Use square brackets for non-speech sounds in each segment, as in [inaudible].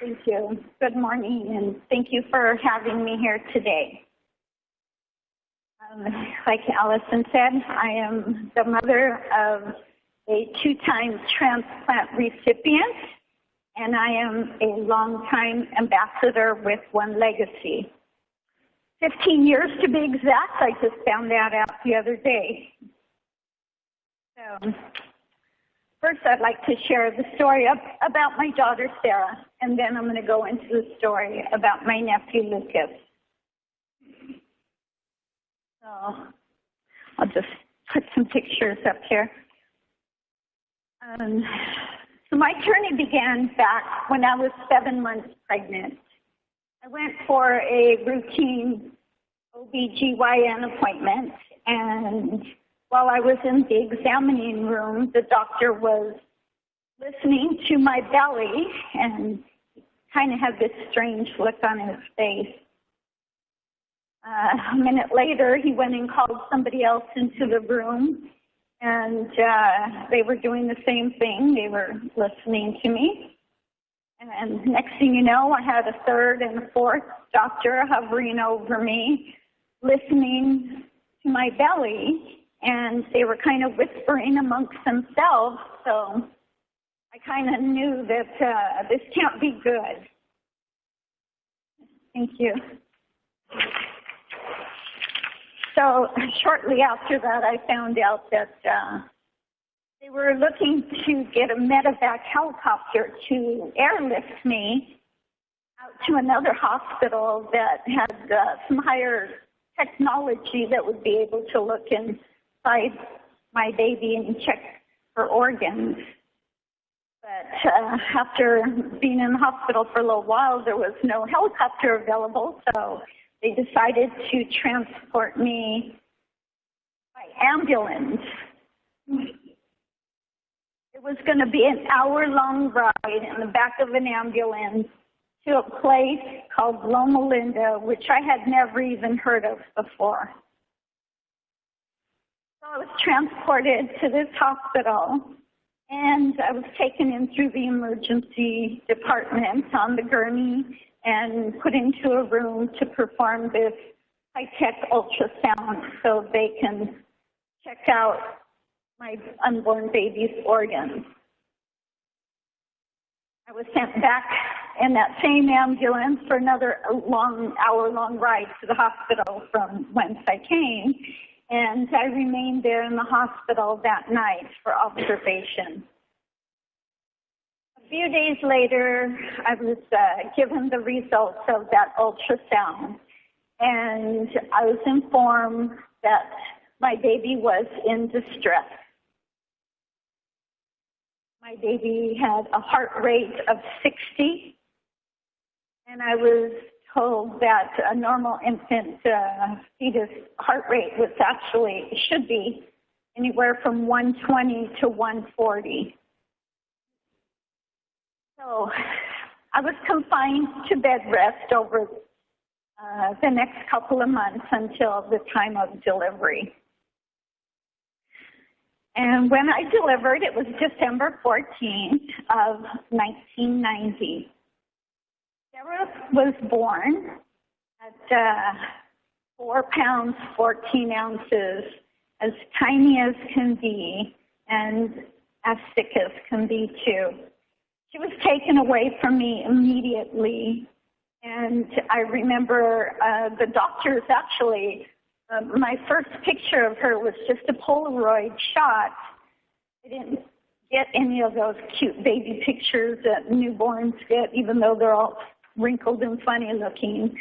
Thank you. Good morning, and thank you for having me here today. Um, like Allison said, I am the mother of a two-time transplant recipient, and I am a long-time ambassador with One Legacy. 15 years to be exact, I just found that out the other day. So, first I'd like to share the story about my daughter Sarah, and then I'm going to go into the story about my nephew Lucas. So, I'll just put some pictures up here. Um, so my journey began back when I was seven months pregnant. I went for a routine OBGYN appointment, and while I was in the examining room, the doctor was listening to my belly and kind of had this strange look on his face. Uh, a minute later, he went and called somebody else into the room, and uh, they were doing the same thing. They were listening to me. And next thing you know, I had a third and a fourth doctor hovering over me, listening to my belly, and they were kind of whispering amongst themselves. So I kind of knew that uh, this can't be good. Thank you. So shortly after that, I found out that uh, they were looking to get a medevac helicopter to airlift me out to another hospital that had uh, some higher technology that would be able to look inside my baby and check for organs. But uh, after being in the hospital for a little while, there was no helicopter available, so they decided to transport me by ambulance. It was going to be an hour long ride in the back of an ambulance to a place called Loma Linda, which I had never even heard of before. I was transported to this hospital and I was taken in through the emergency department on the gurney and put into a room to perform this high-tech ultrasound so they can check out my unborn baby's organs. I was sent back in that same ambulance for another long, hour-long ride to the hospital from whence I came, and I remained there in the hospital that night for observation. A few days later, I was uh, given the results of that ultrasound, and I was informed that my baby was in distress. My baby had a heart rate of 60, and I was told that a normal infant uh, fetus heart rate was actually, should be anywhere from 120 to 140. So I was confined to bed rest over uh, the next couple of months until the time of delivery. And when I delivered, it was December 14th of 1990. Sarah was born at uh, 4 pounds 14 ounces, as tiny as can be, and as sick as can be too. She was taken away from me immediately. And I remember uh, the doctors actually, uh, my first picture of her was just a Polaroid shot. I didn't get any of those cute baby pictures that newborns get, even though they're all wrinkled and funny looking.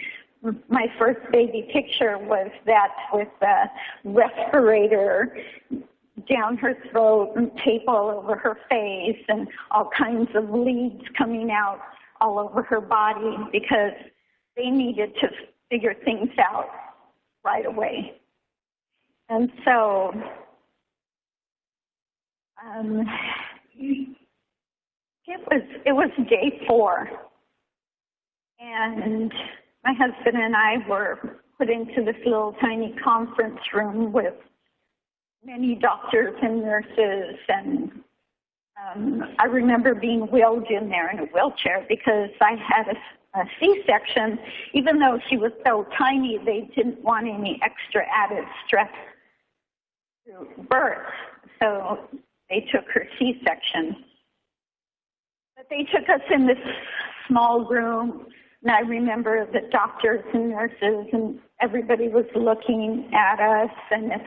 My first baby picture was that with a respirator down her throat and tape all over her face and all kinds of leads coming out all over her body because they needed to figure things out right away. And so um, it was it was day four, and my husband and I were put into this little tiny conference room with many doctors and nurses and Um, I remember being wheeled in there in a wheelchair because I had a, a C-section. Even though she was so tiny, they didn't want any extra added stress through birth. So they took her C-section. But they took us in this small room, and I remember the doctors and nurses and everybody was looking at us, and it's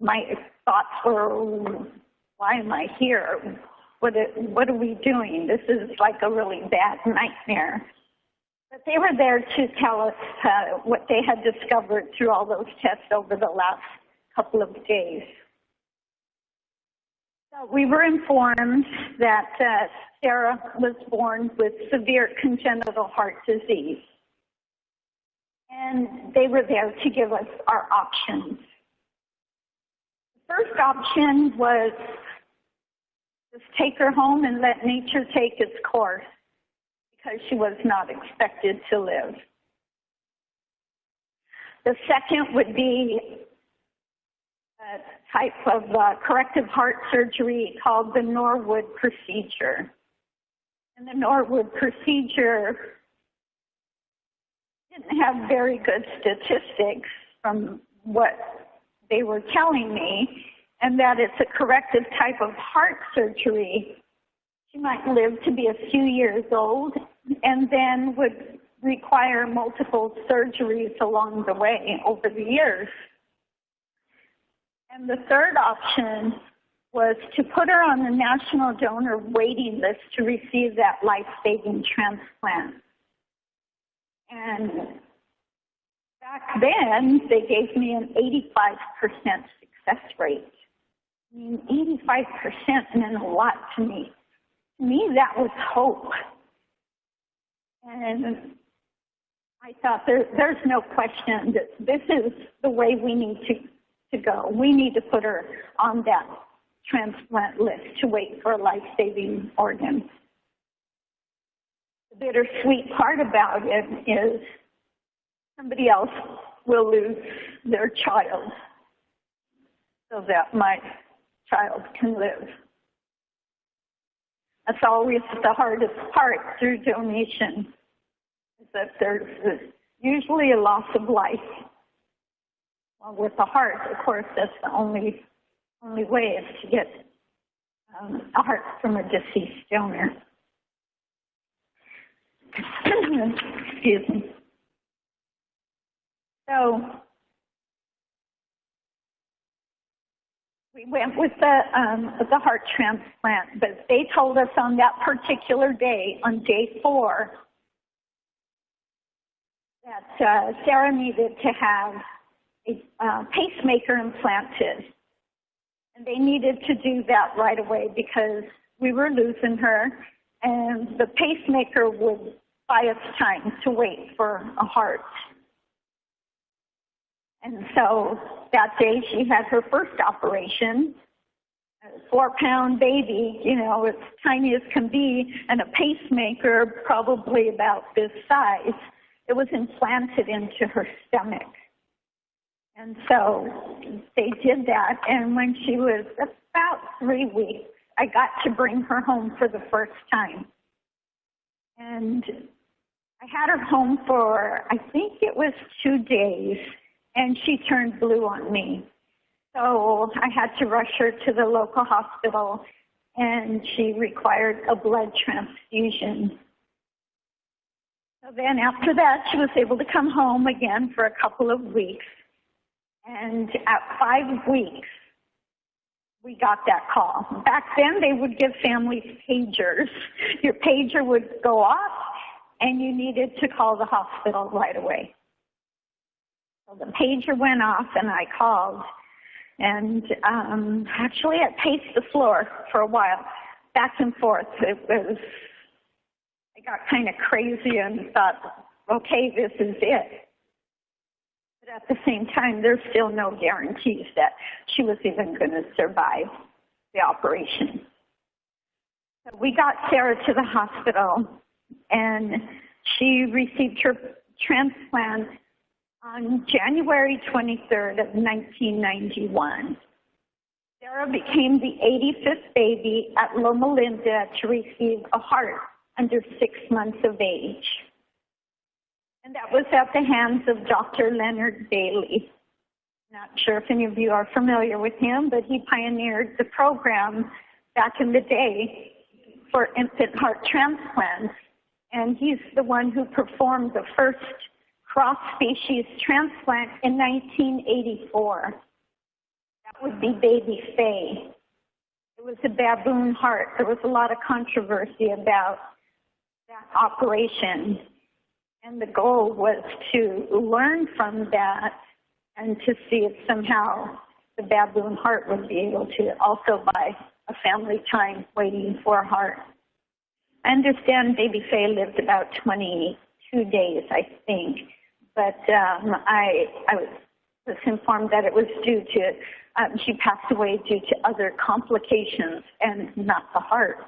my thoughts were, why am I here? What, what are we doing? This is like a really bad nightmare. But they were there to tell us uh, what they had discovered through all those tests over the last couple of days. We were informed that uh, Sarah was born with severe congenital heart disease. And they were there to give us our options. The first option was just take her home and let nature take its course because she was not expected to live. The second would be a type of uh, corrective heart surgery called the Norwood procedure. And the Norwood procedure didn't have very good statistics from what they were telling me, and that it's a corrective type of heart surgery. She might live to be a few years old and then would require multiple surgeries along the way over the years. And the third option was to put her on the national donor waiting list to receive that life-saving transplant. And back then, they gave me an 85% success rate. I mean, 85% meant a lot to me. To me, that was hope. And I thought there, there's no question that this is the way we need to, to go. We need to put her on that transplant list to wait for a life-saving organ. The bittersweet part about it is somebody else will lose their child so that my child can live. That's always the hardest part through donation, is that there's usually a loss of life. Well, with the heart, of course, that's the only only way is to get um, a heart from a deceased donor. Excuse me. So we went with the um, the heart transplant, but they told us on that particular day, on day four, that uh, Sarah needed to have a uh, pacemaker implanted, and they needed to do that right away because we were losing her, and the pacemaker would buy us time to wait for a heart. And so that day she had her first operation, a four pound baby, you know, as tiny as can be, and a pacemaker probably about this size. It was implanted into her stomach. And so they did that. And when she was about three weeks, I got to bring her home for the first time. And I had her home for, I think it was two days and she turned blue on me. So I had to rush her to the local hospital and she required a blood transfusion. So then after that, she was able to come home again for a couple of weeks. And at five weeks, we got that call. Back then, they would give families pagers. Your pager would go off, and you needed to call the hospital right away. So the pager went off and I called. And um, actually, I paced the floor for a while, back and forth. It was, I got kind of crazy and thought, okay, this is it. But at the same time, there's still no guarantees that she was even going to survive the operation. So we got Sarah to the hospital, and she received her transplant on January 23rd of 1991. Sarah became the 85th baby at Loma Linda to receive a heart under six months of age. And that was at the hands of Dr. Leonard Bailey. Not sure if any of you are familiar with him, but he pioneered the program back in the day for infant heart transplants. And he's the one who performed the first cross-species transplant in 1984. That would be baby Faye. It was a baboon heart. There was a lot of controversy about that operation. And the goal was to learn from that and to see if somehow the baboon heart would be able to also buy a family time waiting for a heart. I understand baby Faye lived about 22 days, I think, but um, I, I was informed that it was due to, um, she passed away due to other complications and not the heart.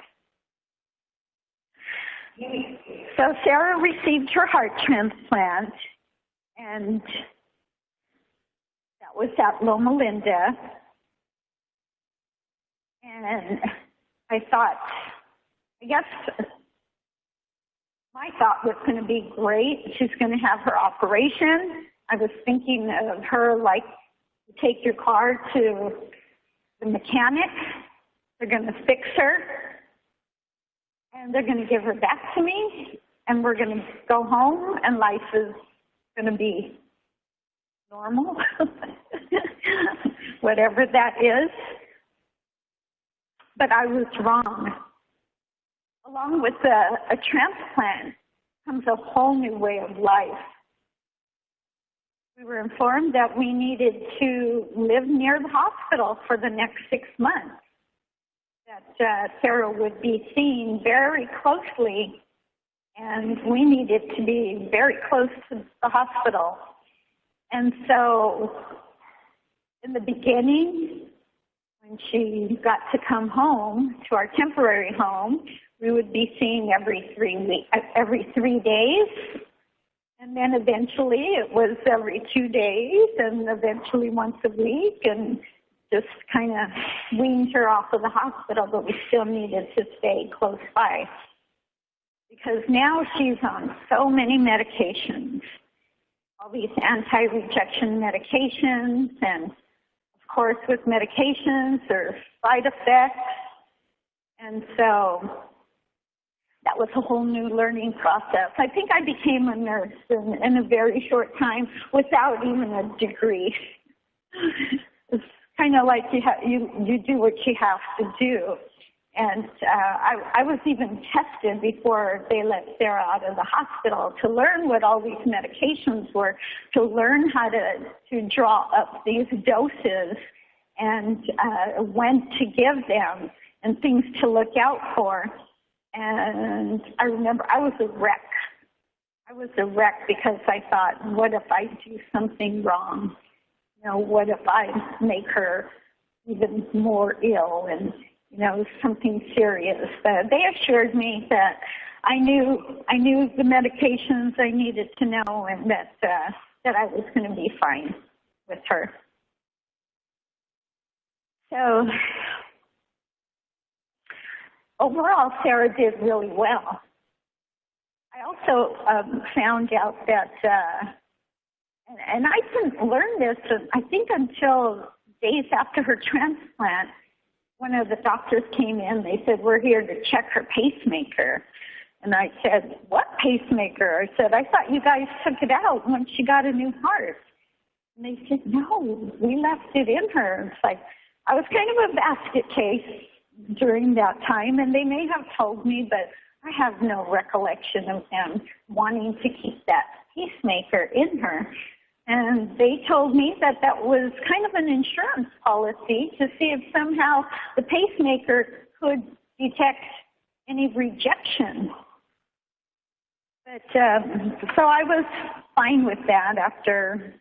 So Sarah received her heart transplant, and that was at Loma Linda. And I thought, I guess my thought was going to be great. She's going to have her operation. I was thinking of her like, take your car to the mechanic. They're going to fix her and they're going to give her back to me, and we're going to go home, and life is going to be normal, [laughs] whatever that is. But I was wrong. Along with a, a transplant comes a whole new way of life. We were informed that we needed to live near the hospital for the next six months that uh, Sarah would be seen very closely, and we needed to be very close to the hospital. And so, in the beginning, when she got to come home to our temporary home, we would be seeing every three week, every three days, and then eventually it was every two days, and eventually once a week, and just kind of weaned her off of the hospital, but we still needed to stay close by. Because now she's on so many medications, all these anti-rejection medications, and of course with medications there's side effects. And so that was a whole new learning process. I think I became a nurse in, in a very short time without even a degree. [laughs] kind of like you have you you do what you have to do. And uh, I, I was even tested before they let Sarah out of the hospital to learn what all these medications were, to learn how to to draw up these doses and uh, when to give them and things to look out for. And I remember I was a wreck. I was a wreck because I thought, what if I do something wrong? You know, what if I make her even more ill and, you know, something serious. But they assured me that I knew I knew the medications I needed to know and that uh, that I was going to be fine with her. So overall, Sarah did really well. I also um, found out that uh, and, I didn't learn this, I think, until days after her transplant. One of the doctors came in, they said, We're here to check her pacemaker. And I said, What pacemaker? I said, I thought you guys took it out when she got a new heart. And they said, No, we left it in her. It's like, I was kind of a basket case during that time, and they may have told me, but I have no recollection of them wanting to keep that pacemaker in her. And they told me that that was kind of an insurance policy to see if somehow the pacemaker could detect any rejection. But um, so I was fine with that after,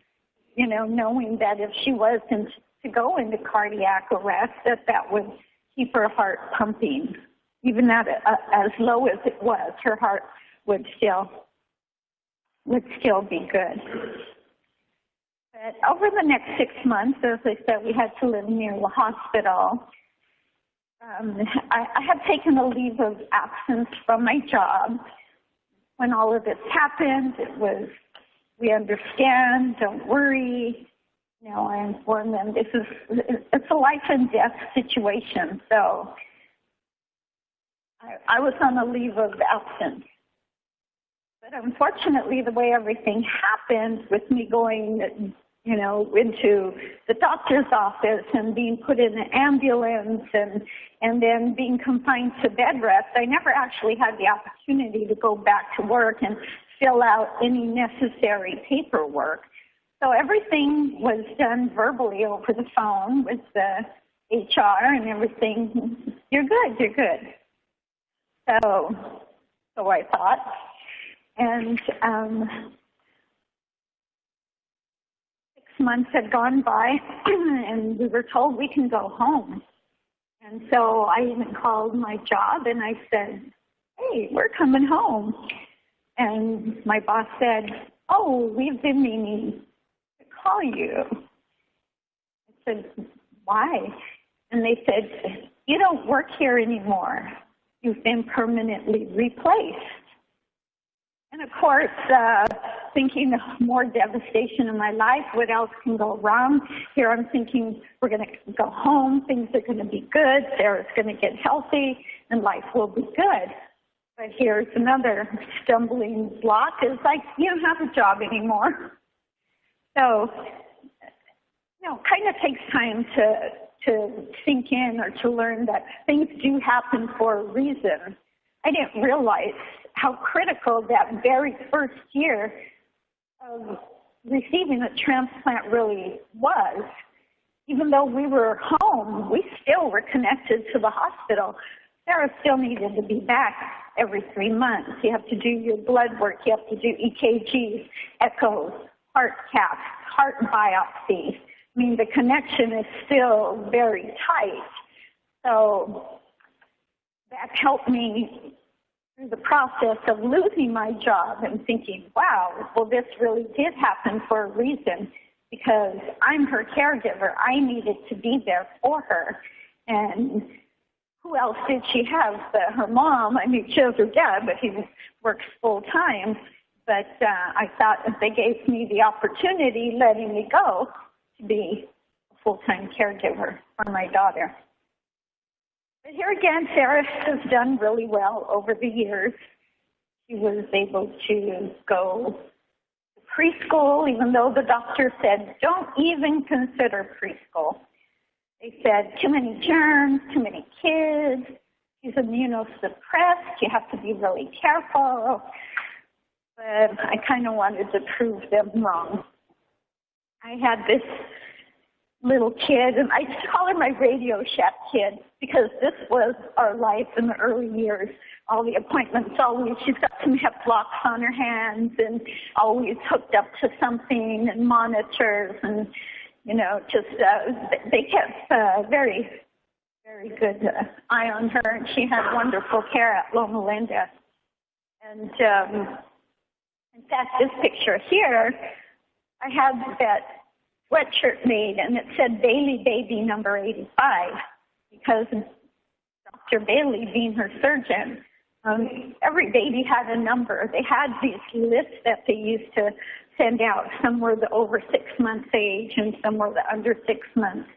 you know, knowing that if she was in, to go into cardiac arrest, that that would keep her heart pumping. Even at uh, as low as it was, her heart would still would still be good. But over the next six months, as I said, we had to live near the hospital. Um, I, I had taken a leave of absence from my job. When all of this happened, it was, we understand, don't worry. You know, I informed them this is, it's a life and death situation. So I, I was on a leave of absence. But unfortunately, the way everything happened with me going you know, into the doctor's office and being put in an ambulance and and then being confined to bed rest, I never actually had the opportunity to go back to work and fill out any necessary paperwork. So everything was done verbally over the phone with the HR and everything. You're good, you're good. So, so I thought. And um, months had gone by [clears throat] and we were told we can go home. And so I even called my job and I said, hey, we're coming home. And my boss said, oh, we've been meaning to call you. I said, why? And they said, you don't work here anymore. You've been permanently replaced. And of course, uh, thinking of more devastation in my life, what else can go wrong? Here I'm thinking we're going to go home, things are going to be good, Sarah's going to get healthy, and life will be good. But here's another stumbling block It's like, you don't have a job anymore. So, you know, kind of takes time to, to sink in or to learn that things do happen for a reason. I didn't realize how critical that very first year of receiving a transplant really was. Even though we were home, we still were connected to the hospital. Sarah still needed to be back every three months. You have to do your blood work, you have to do EKGs, echoes, heart caths, heart biopsies. I mean, the connection is still very tight. So that helped me the process of losing my job and thinking, wow, well, this really did happen for a reason because I'm her caregiver. I needed to be there for her. And who else did she have but her mom? I mean, she has her dad, but he works full time. But uh, I thought if they gave me the opportunity, letting me go to be a full time caregiver for my daughter. But here again, Sarah has done really well over the years. She was able to go to preschool, even though the doctor said, don't even consider preschool. They said, too many germs, too many kids, she's immunosuppressed, you have to be really careful. But I kind of wanted to prove them wrong. I had this little kid, and I [laughs] call her my Radio Shack kid because this was our life in the early years. All the appointments, always she's got some hep locks on her hands, and always hooked up to something and monitors, and you know, just uh, they kept uh, very, very good uh, eye on her, and she had wonderful care at Loma Linda. And um, in fact, this picture here, I had that sweatshirt made and it said Bailey Baby number 85 because Dr. Bailey being her surgeon, um, every baby had a number. They had these lists that they used to send out. Some were the over six months age and some were the under six months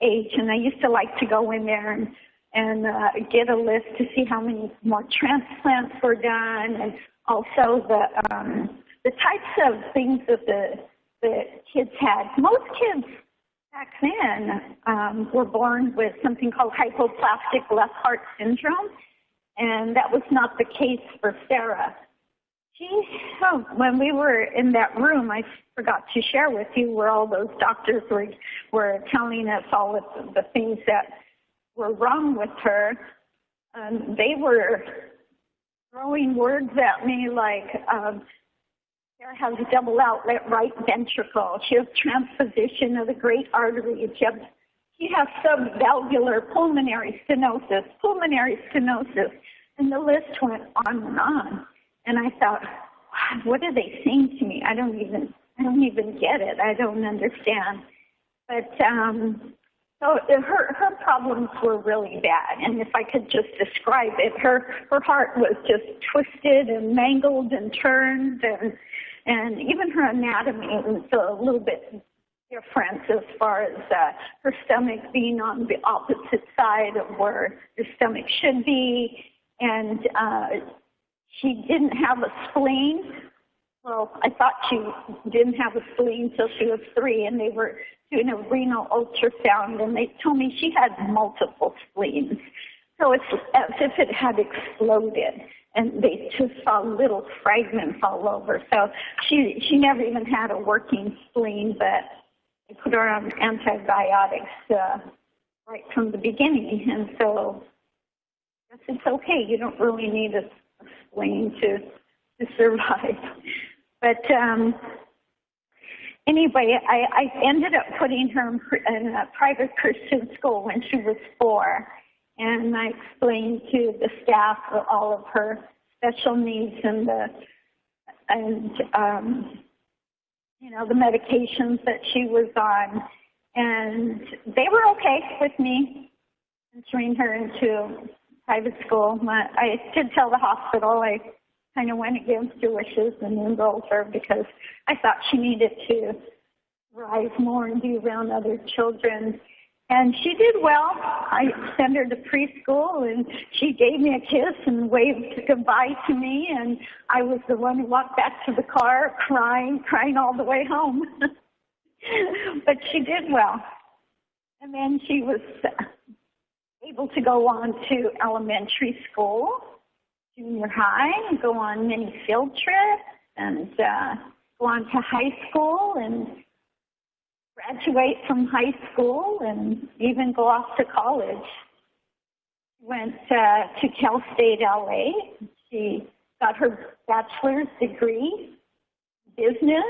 age. And I used to like to go in there and, and uh, get a list to see how many more transplants were done and also the, um, the types of things that the that kids had. Most kids back then um, were born with something called hypoplastic left heart syndrome, and that was not the case for Sarah. She, oh, when we were in that room, I forgot to share with you where all those doctors were were telling us all of the things that were wrong with her. Um, they were throwing words at me like um, has a double outlet right ventricle. She has transposition of the great arteries. She has, she has subvalvular pulmonary stenosis, pulmonary stenosis, and the list went on and on. And I thought, what are they saying to me? I don't even, I don't even get it. I don't understand. But um, so her her problems were really bad, and if I could just describe it, her her heart was just twisted and mangled and turned, and and even her anatomy was a little bit different as far as uh, her stomach being on the opposite side of where your stomach should be, and uh, she didn't have a spleen. Well, I thought she didn't have a spleen until she was three, and they were doing a renal ultrasound, and they told me she had multiple spleens. So it's as if it had exploded, and they just saw little fragments all over. So she she never even had a working spleen, but they put her on antibiotics uh, right from the beginning, and so it's okay. You don't really need a, a spleen to to survive. [laughs] But um, anyway, I, I ended up putting her in a private Christian school when she was four, and I explained to the staff all of her special needs and the and um, you know the medications that she was on, and they were okay with me entering her into private school. But I did tell the hospital I kind of went against her wishes and enrolled her because I thought she needed to rise more and be around other children. And she did well. I sent her to preschool and she gave me a kiss and waved goodbye to me. And I was the one who walked back to the car crying, crying all the way home. [laughs] but she did well. And then she was able to go on to elementary school junior high and go on many field trips and uh, go on to high school and graduate from high school and even go off to college. Went uh, to Cal State LA. She got her bachelor's degree, business,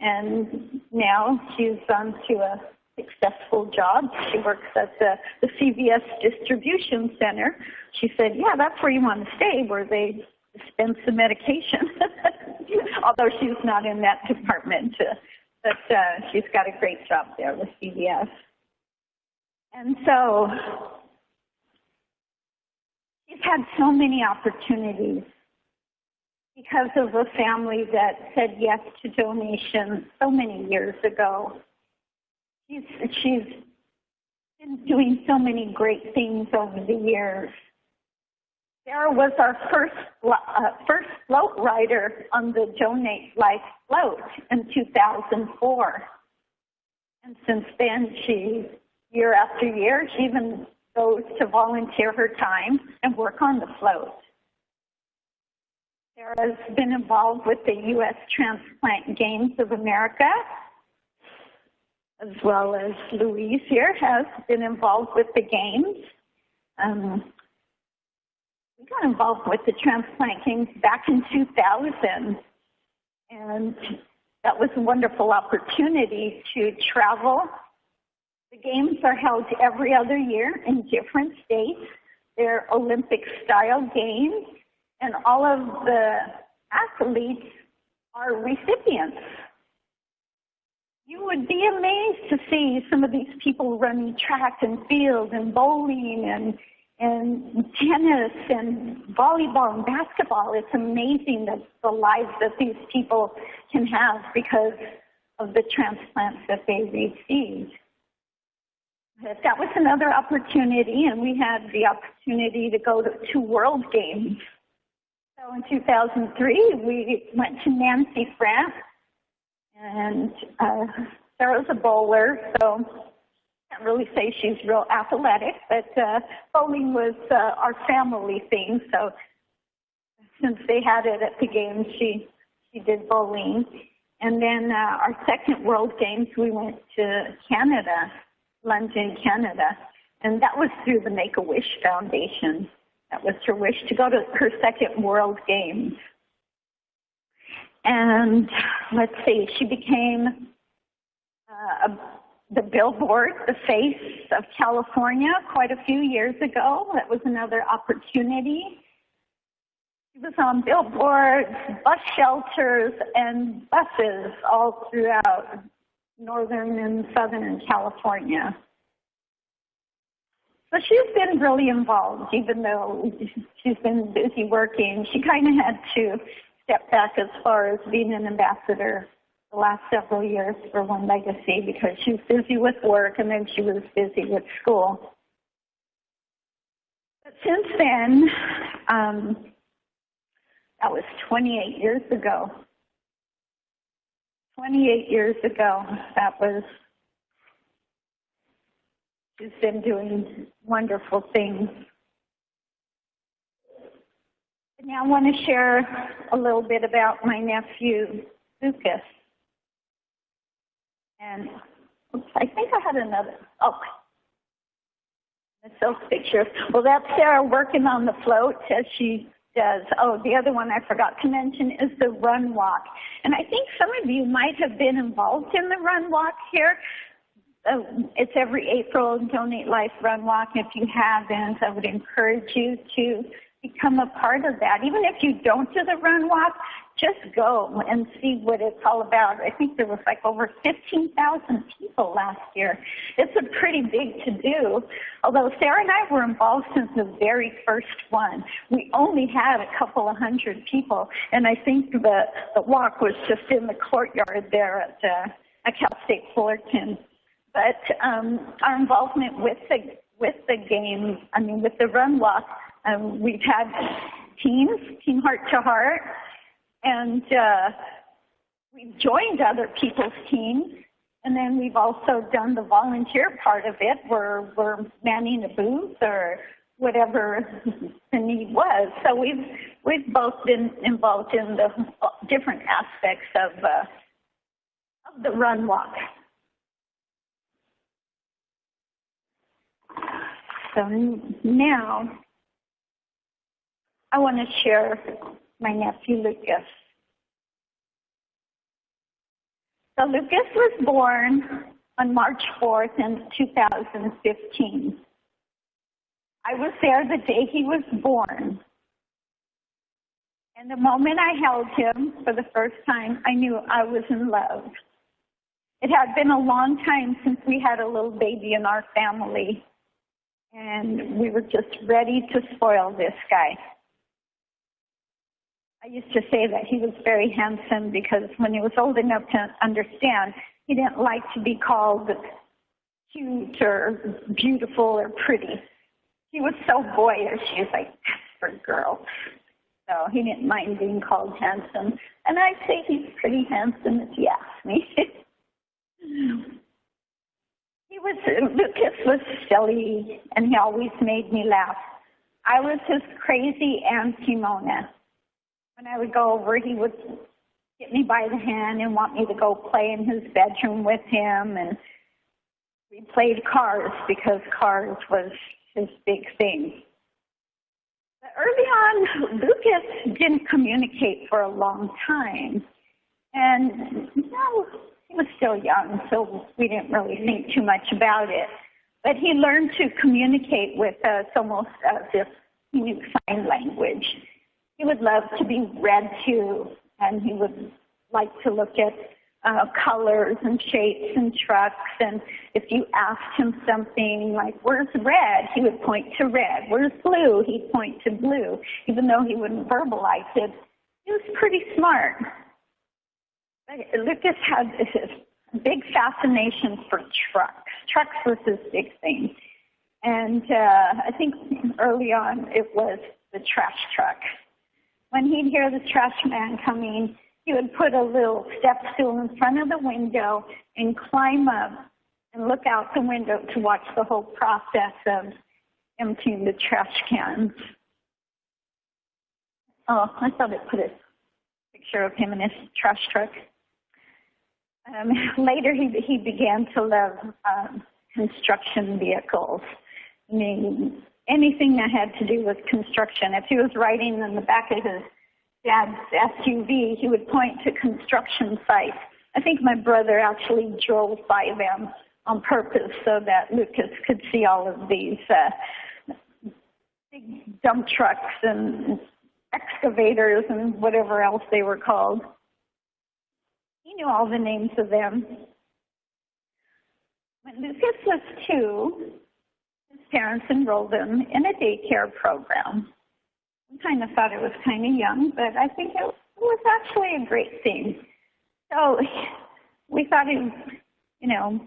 and now she's on to a successful job. She works at the, the CVS distribution center. She said, yeah, that's where you want to stay, where they dispense the medication. [laughs] Although she's not in that department, uh, but uh, she's got a great job there with CVS. And so she's had so many opportunities because of a family that said yes to donations so many years ago. She's, she's been doing so many great things over the years. Sarah was our first uh, first float rider on the Donate Life float in 2004. And since then, she, year after year, she even goes to volunteer her time and work on the float. Sarah's been involved with the U.S. Transplant Games of America as well as Louise here, has been involved with the games. Um, we got involved with the transplant games back in 2000, and that was a wonderful opportunity to travel. The games are held every other year in different states. They're Olympic style games, and all of the athletes are recipients you would be amazed to see some of these people running track and field and bowling and and tennis and volleyball and basketball. It's amazing that the lives that these people can have because of the transplants that they received. But that was another opportunity, and we had the opportunity to go to two World Games. So in 2003, we went to Nancy, France, and uh, Sarah's a bowler, so can't really say she's real athletic, but uh, bowling was uh, our family thing. So since they had it at the games, she she did bowling. And then uh, our second World Games, we went to Canada, London, Canada, and that was through the Make a Wish Foundation. That was her wish to go to her second World Games. And let's see, she became uh, a, the billboard, the face of California quite a few years ago. That was another opportunity. He was on billboards, bus shelters, and buses all throughout northern and southern California. So she's been really involved, even though she's been busy working. She kind of had to step back as far as being an ambassador the last several years for One Legacy because she was busy with work and then she was busy with school. But since then, um, that was 28 years ago. 28 years ago, that was, she's been doing wonderful things. Now I want to share a little bit about my nephew, Lucas. And [laughs] I think I had another, oh, those pictures. Well, that's Sarah working on the float as she does. Oh, the other one I forgot to mention is the run walk. And I think some of you might have been involved in the run walk here. Uh, it's every April, Donate Life Run Walk. If you haven't, I would encourage you to become a part of that. Even if you don't do the run walk, just go and see what it's all about. I think there was like over 15,000 people last year. It's a pretty big to do. Although Sarah and I were involved since the very first one. We only had a couple of hundred people, and I think the, the walk was just in the courtyard there at, uh, at Cal State Fullerton. But um, our involvement with the with the game, I mean, with the run walk, um, we've had teams, Team Heart to Heart, and uh, we've joined other people's teams. And then we've also done the volunteer part of it where we're manning a booth or whatever [laughs] the need was. So we've we've both been involved in the different aspects of uh, of the run walk. So now I want to share my nephew Lucas. So Lucas was born on March 4th in 2015. I was there the day he was born. And the moment I held him for the first time, I knew I was in love. It had been a long time since we had a little baby in our family, and we were just ready to spoil this guy. I used to say that he was very handsome because when he was old enough to understand, he didn't like to be called cute or beautiful or pretty. He was so boyish. He was like, that's for girls. So he didn't mind being called handsome. And I'd say he's pretty handsome if you ask me. [laughs] he was, Lucas was silly and he always made me laugh. I was his crazy Aunt Simona when I would go over, he would get me by the hand and want me to go play in his bedroom with him. And we played cars because cars was his big thing. But early on, Lucas didn't communicate for a long time. And you know, he was still young, so we didn't really think too much about it. But he learned to communicate with us almost as if he knew sign language. He would love to be read to, and he would like to look at uh, colors and shapes and trucks. And if you asked him something like, where's red? He would point to red. Where's blue? He'd point to blue, even though he wouldn't verbalize it. He was pretty smart. Lucas had this big fascination for trucks. Trucks was his big thing. And uh, I think early on it was the trash truck when he'd hear the trash man coming, he would put a little step stool in front of the window and climb up and look out the window to watch the whole process of emptying the trash cans. Oh, I thought it put a picture of him in his trash truck. Um, [laughs] later, he he began to love um, construction vehicles. I mean, anything that had to do with construction. If he was riding in the back of his dad's SUV, he would point to construction sites. I think my brother actually drove by them on purpose so that Lucas could see all of these uh, big dump trucks and excavators and whatever else they were called. He knew all the names of them. When Lucas was two, parents enrolled him in a daycare program. I kind of thought it was kind of young, but I think it was actually a great thing. So we thought he, you know,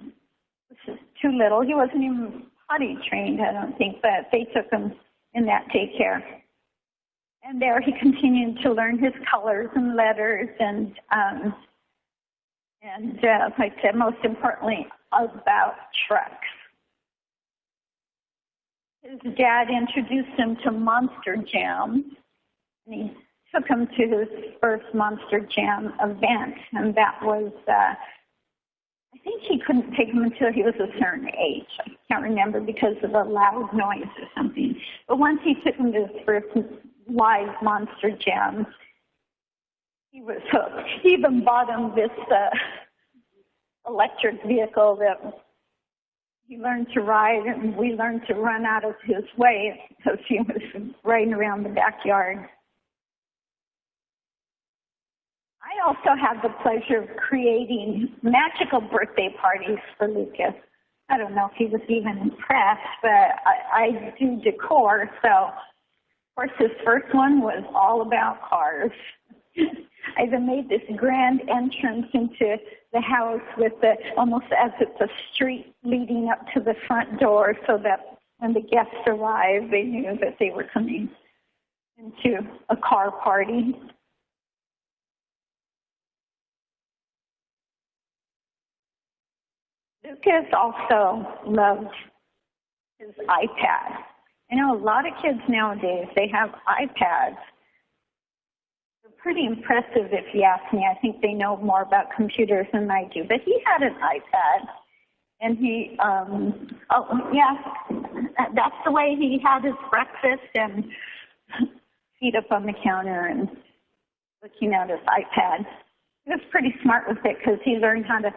was just too little. He wasn't even potty trained, I don't think, but they took him in that daycare. And there he continued to learn his colors and letters and, um, and uh, like I said, most importantly, about trucks. His dad introduced him to Monster Jam, and he took him to his first Monster Jam event, and that was, uh, I think he couldn't take him until he was a certain age. I can't remember because of the loud noise or something. But once he took him to his first live Monster Jam, he was hooked. He even bought him this uh, electric vehicle that he learned to ride, and we learned to run out of his way because he was riding around the backyard. I also had the pleasure of creating magical birthday parties for Lucas. I don't know if he was even impressed, but I, I do decor, so of course his first one was all about cars. [laughs] I even made this grand entrance into the house with the almost as it's a street leading up to the front door so that when the guests arrived they knew that they were coming into a car party. Lucas also loved his iPad. I know a lot of kids nowadays, they have iPads pretty impressive if you ask me. I think they know more about computers than I do. But he had an iPad, and he, um, oh yeah, that's the way he had his breakfast and feet up on the counter and looking at his iPad. He was pretty smart with it because he learned how to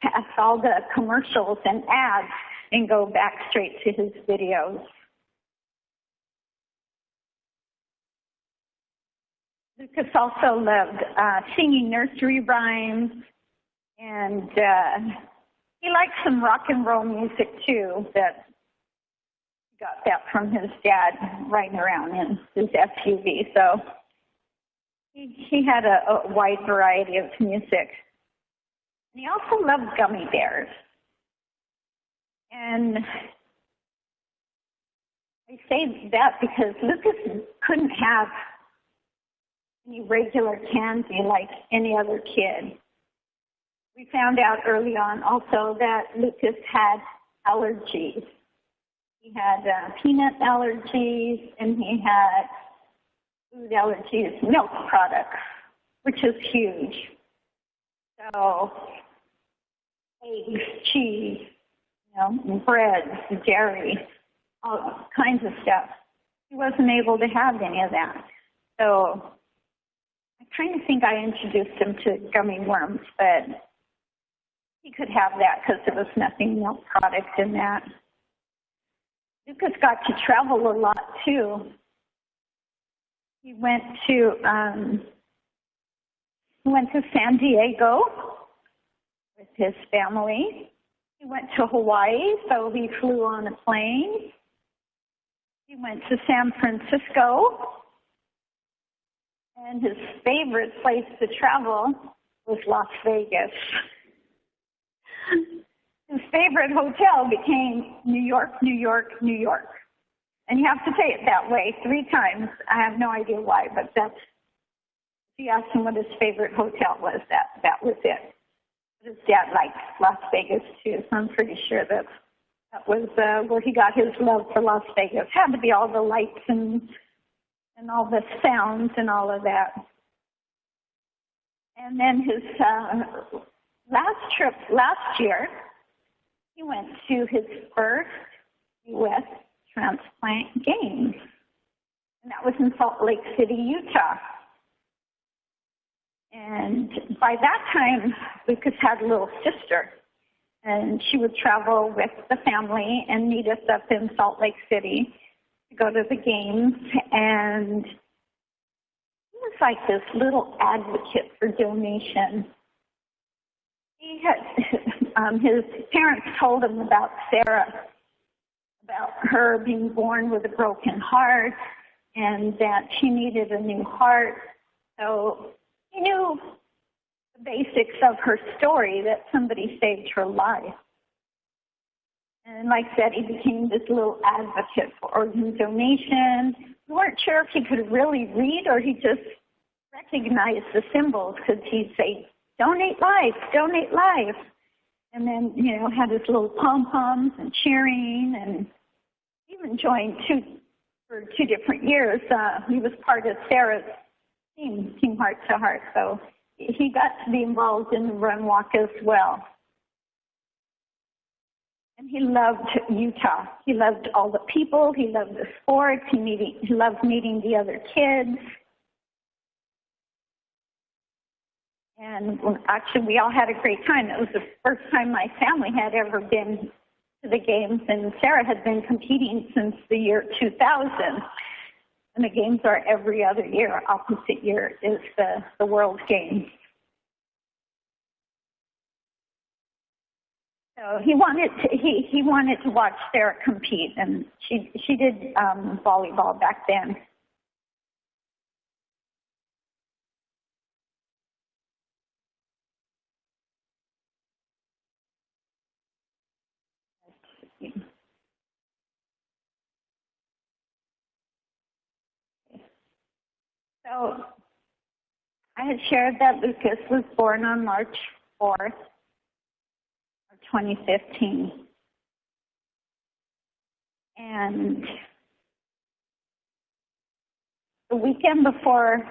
pass all the commercials and ads and go back straight to his videos. Lucas also loved uh, singing nursery rhymes, and uh, he liked some rock and roll music too. That got that from his dad riding around in his SUV. So he, he had a, a wide variety of music. And he also loved gummy bears. And I say that because Lucas couldn't have any regular candy like any other kid. We found out early on also that Lucas had allergies. He had uh, peanut allergies and he had food allergies, milk products, which is huge. So eggs, cheese, you know, bread, dairy, all kinds of stuff. He wasn't able to have any of that. So I kind of think I introduced him to gummy worms, but he could have that because there was nothing milk product in that. Lucas got to travel a lot too. He went to um, he went to San Diego with his family. He went to Hawaii, so he flew on a plane. He went to San Francisco and his favorite place to travel was Las Vegas. His favorite hotel became New York, New York, New York. And you have to say it that way three times. I have no idea why, but that's, if you asked him what his favorite hotel was, that, that was it. His dad liked Las Vegas too, so I'm pretty sure that that was uh, where he got his love for Las Vegas. Had to be all the lights and and all the sounds and all of that. And then his uh, last trip last year, he went to his first U.S. transplant games, and that was in Salt Lake City, Utah. And by that time, Lucas had a little sister, and she would travel with the family and meet us up in Salt Lake City go to the games and he was like this little advocate for donation. He had, [laughs] um, his parents told him about Sarah, about her being born with a broken heart and that she needed a new heart. So he knew the basics of her story that somebody saved her life. And like I said, he became this little advocate for organ donation. We weren't sure if he could really read or he just recognized the symbols because he'd say, donate life, donate life. And then, you know, had his little pom-poms and cheering and even joined two, for two different years. Uh, he was part of Sarah's team, Team Heart to Heart. So he got to be involved in the run walk as well. And he loved Utah. He loved all the people. He loved the sports. He, meeting, he loved meeting the other kids. And actually, we all had a great time. It was the first time my family had ever been to the games, and Sarah had been competing since the year 2000. And the games are every other year. Opposite year is the, the World Games. So he wanted to, he he wanted to watch Sarah compete, and she she did um, volleyball back then. So I had shared that Lucas was born on March 4th, 2015. And the weekend before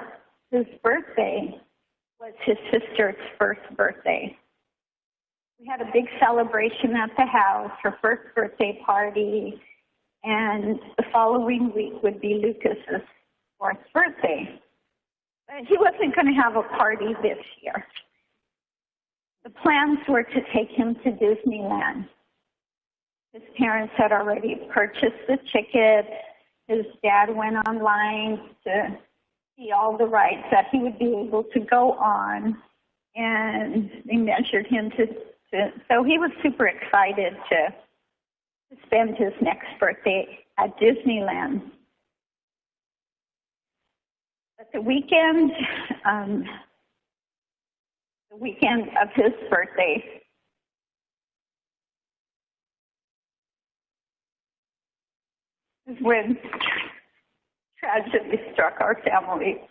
his birthday was his sister's first birthday. We had a big celebration at the house, her first birthday party, and the following week would be Lucas's fourth birthday. But he wasn't going to have a party this year. The plans were to take him to Disneyland. His parents had already purchased the ticket. His dad went online to see all the rides that he would be able to go on. And they measured him to, to so he was super excited to, to spend his next birthday at Disneyland. But the weekend, um, the weekend of his birthday. When tragedy struck our family.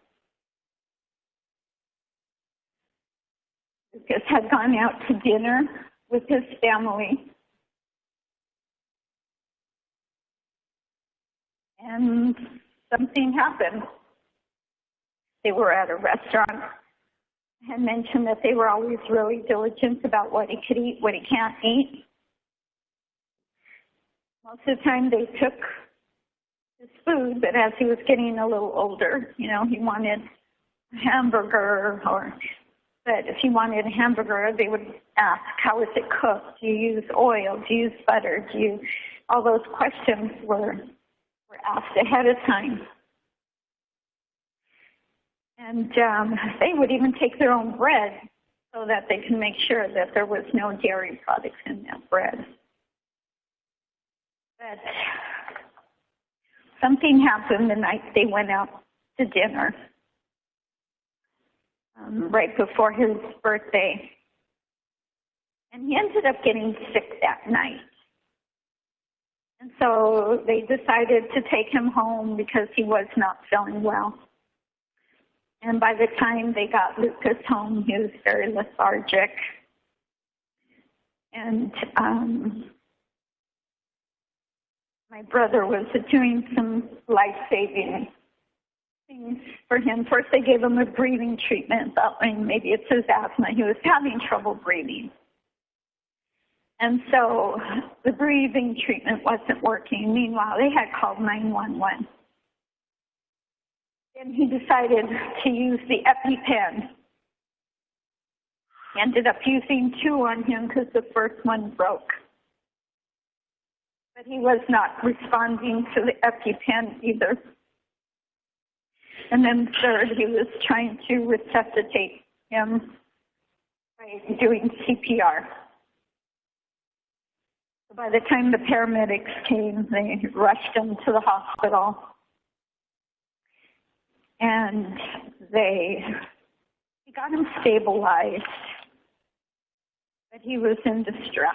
Lucas had gone out to dinner with his family. And something happened. They were at a restaurant had mentioned that they were always really diligent about what he could eat, what he can't eat. Most of the time they took his food, but as he was getting a little older, you know, he wanted a hamburger or but if he wanted a hamburger, they would ask, how is it cooked? Do you use oil? Do you use butter? Do you, all those questions were, were asked ahead of time. And um, they would even take their own bread so that they can make sure that there was no dairy products in that bread. But something happened the night they went out to dinner, um, right before his birthday. And he ended up getting sick that night. And so they decided to take him home because he was not feeling well. And by the time they got Lucas home, he was very lethargic. And um, my brother was doing some life saving things for him. First, they gave him a breathing treatment, thought maybe it's his asthma. He was having trouble breathing. And so the breathing treatment wasn't working. Meanwhile, they had called 911. And he decided to use the EpiPen. He ended up using two on him because the first one broke. But he was not responding to the EpiPen either. And then third, he was trying to resuscitate him by doing CPR. By the time the paramedics came, they rushed him to the hospital. And they, got him stabilized, but he was in distress.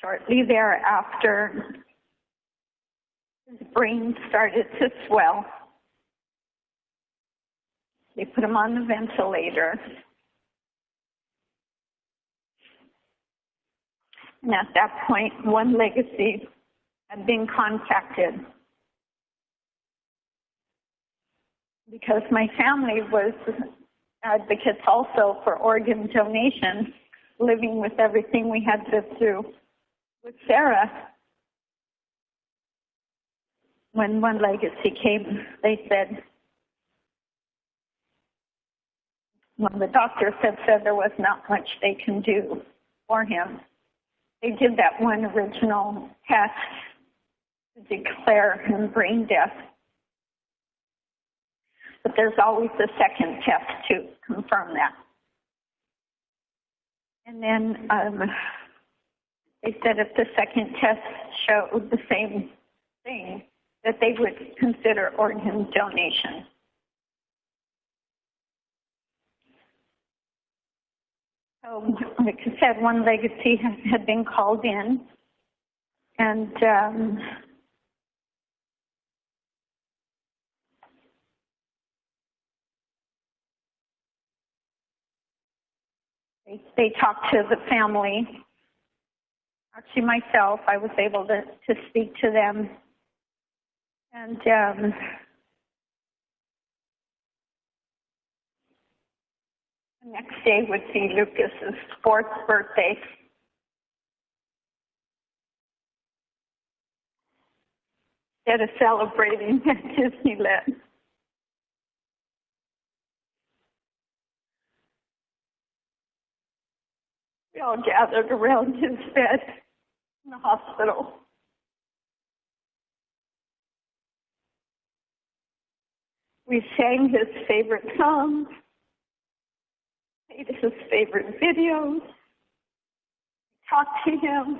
Shortly thereafter, his brain started to swell. They put him on the ventilator. And at that point, One Legacy had been contacted because my family was advocates also for organ donation, living with everything we had lived through with Sarah. When One Legacy came, they said, when the doctor said, said there was not much they can do for him. They did that one original test to declare him brain deaf. But there's always a second test to confirm that. And then um, they said if the second test showed the same thing, that they would consider organ donation. So, like I said, One Legacy had been called in, and um, they, they talked to the family. Actually, myself, I was able to, to speak to them, and um, Next day would be Lucas's fourth birthday. Instead of celebrating [laughs] at Disneyland. We all gathered around his bed in the hospital. We sang his favorite songs his favorite videos, talked to him.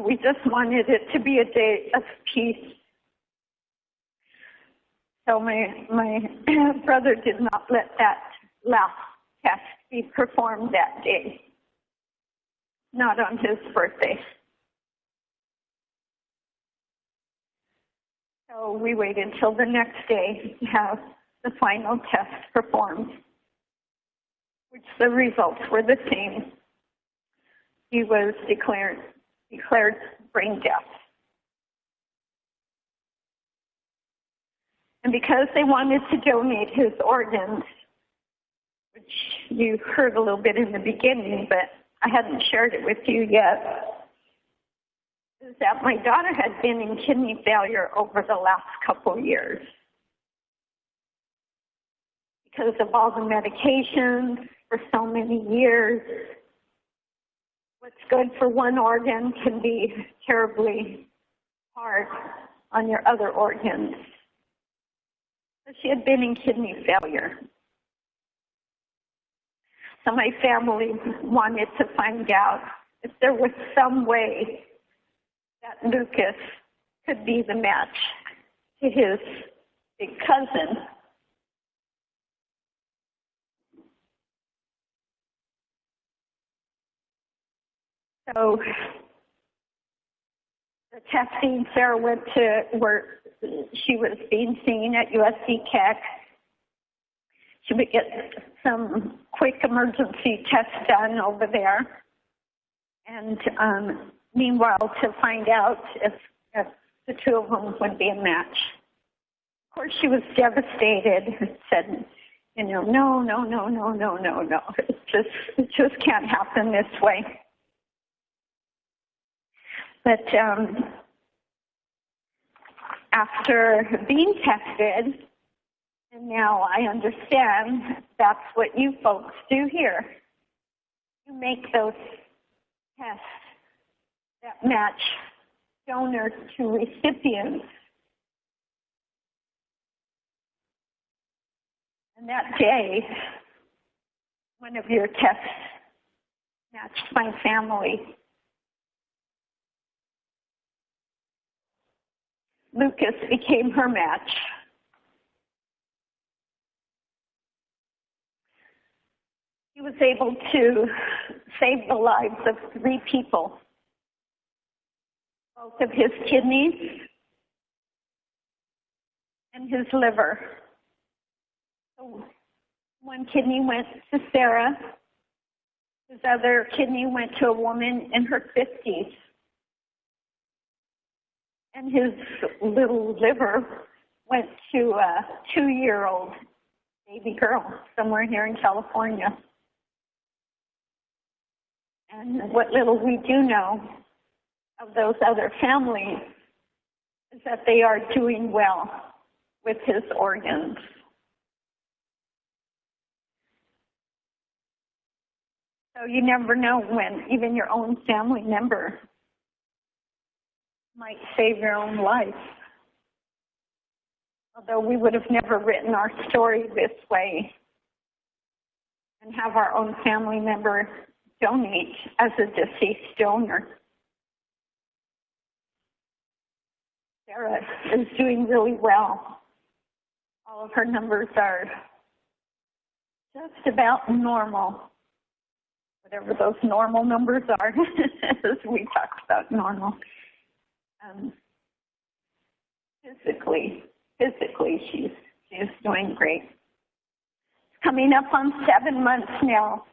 We just wanted it to be a day of peace. So my my [clears throat] brother did not let that last test be performed that day. Not on his birthday. So we waited until the next day to have the final test performed, which the results were the same. He was declared, declared brain deaf. And because they wanted to donate his organs, which you heard a little bit in the beginning, but I hadn't shared it with you yet, is that my daughter had been in kidney failure over the last couple years because of all the medications for so many years. What's good for one organ can be terribly hard on your other organs. So she had been in kidney failure. So my family wanted to find out if there was some way that Lucas could be the match to his big cousin So the testing, Sarah went to where she was being seen at USC Keck. She would get some quick emergency tests done over there. And um, meanwhile, to find out if, if the two of them would be a match. Of course, she was devastated, and said, you know, no, no, no, no, no, no, no. It just, it just can't happen this way. But um, after being tested, and now I understand that's what you folks do here. you make those tests that match donor to recipient. And that day, one of your tests matched my family. Lucas became her match. He was able to save the lives of three people. Both of his kidneys and his liver. So one kidney went to Sarah. His other kidney went to a woman in her 50s. And his little liver went to a two-year-old baby girl somewhere here in California. And what little we do know of those other families is that they are doing well with his organs. So you never know when even your own family member might save your own life. Although we would have never written our story this way and have our own family member donate as a deceased donor. Sarah is doing really well. All of her numbers are just about normal, whatever those normal numbers are, [laughs] as we talked about normal. Um, physically, physically, she's she's doing great. Coming up on seven months now.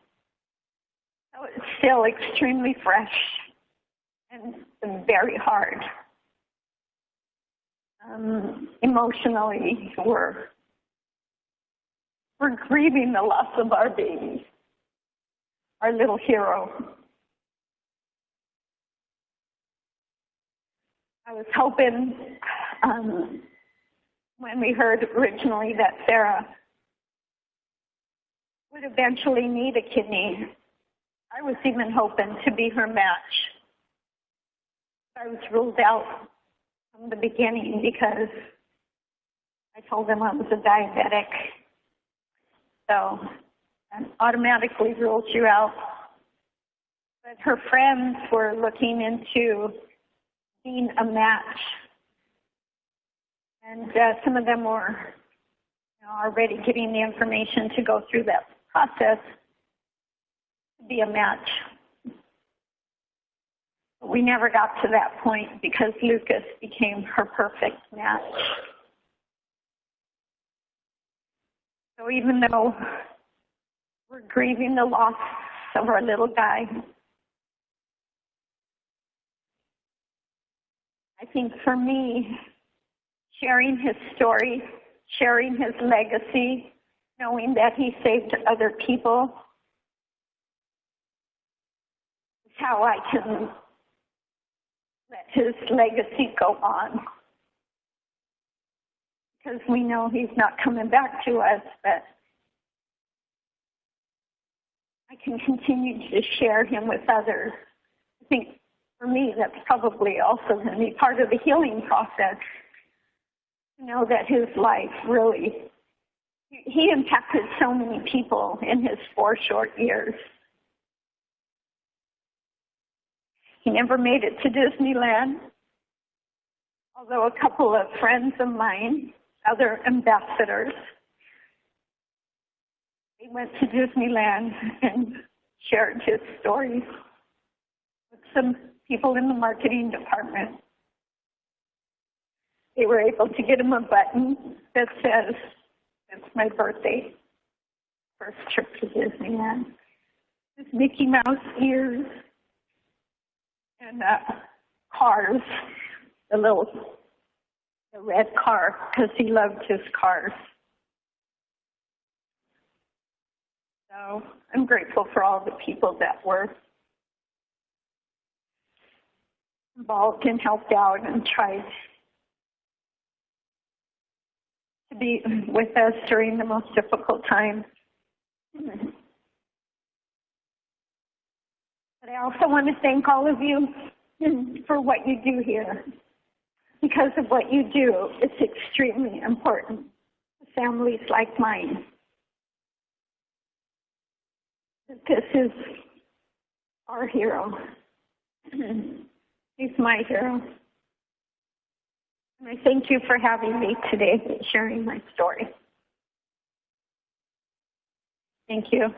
So it's still extremely fresh and very hard. Um, emotionally, we're we're grieving the loss of our baby, our little hero. I was hoping um, when we heard originally that Sarah would eventually need a kidney I was even hoping to be her match. I was ruled out from the beginning because I told them I was a diabetic. So that automatically rules you out. But her friends were looking into being a match. And uh, some of them were you know, already getting the information to go through that process to be a match. But we never got to that point because Lucas became her perfect match. So even though we're grieving the loss of our little guy, I think for me, sharing his story, sharing his legacy, knowing that he saved other people, is how I can let his legacy go on. Because we know he's not coming back to us, but I can continue to share him with others. I think for me, that's probably also going to be part of the healing process. To know that his life really, he impacted so many people in his four short years. He never made it to Disneyland, although a couple of friends of mine, other ambassadors, they went to Disneyland and shared his stories with some people in the marketing department. They were able to get him a button that says, it's my birthday, first trip to Disneyland. His Mickey Mouse ears, and uh, cars, the little the red car, because he loved his cars. So I'm grateful for all the people that were involved and helped out and tried to be with us during the most difficult time. But I also want to thank all of you for what you do here. Because of what you do, it's extremely important. Families like mine. This is our hero. [clears throat] He's my hero. And I thank you for having me today, sharing my story. Thank you.